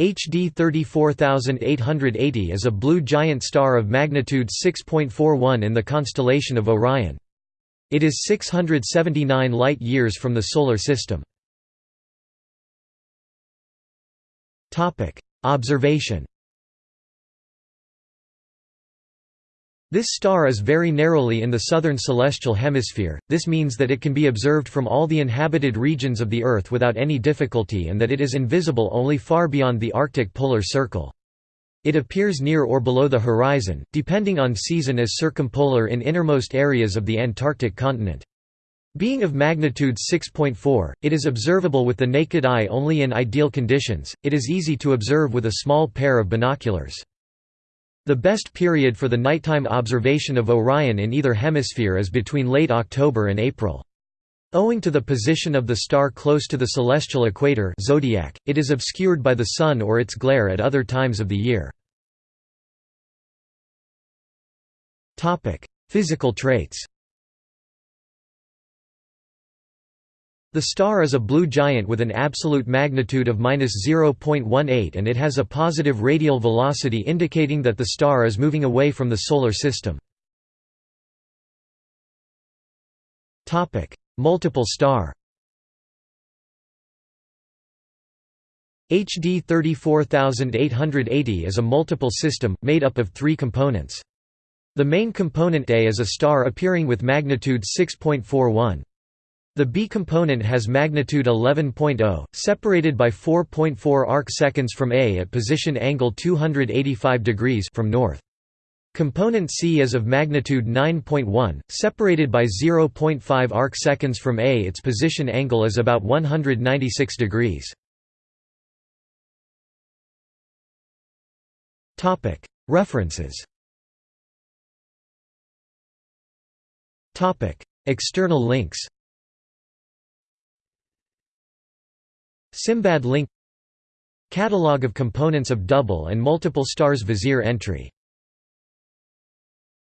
HD 34880 is a blue giant star of magnitude 6.41 in the constellation of Orion. It is 679 light-years from the Solar System. Observation This star is very narrowly in the southern celestial hemisphere, this means that it can be observed from all the inhabited regions of the Earth without any difficulty and that it is invisible only far beyond the Arctic polar circle. It appears near or below the horizon, depending on season as circumpolar in innermost areas of the Antarctic continent. Being of magnitude 6.4, it is observable with the naked eye only in ideal conditions, it is easy to observe with a small pair of binoculars. The best period for the nighttime observation of Orion in either hemisphere is between late October and April. Owing to the position of the star close to the celestial equator zodiac, it is obscured by the Sun or its glare at other times of the year. Physical traits The star is a blue giant with an absolute magnitude of 0.18 and it has a positive radial velocity indicating that the star is moving away from the Solar System. Multiple star HD 34880 is a multiple system, made up of three components. The main component A is a star appearing with magnitude 6.41. The B component has magnitude 11.0, separated by 4.4 arc-seconds from A at position angle 285 degrees from north. Component C is of magnitude 9.1, separated by 0.5 arc-seconds from A. Its position angle is about 196 degrees. References External links Simbad link Catalogue of components of double and multiple stars Vizier entry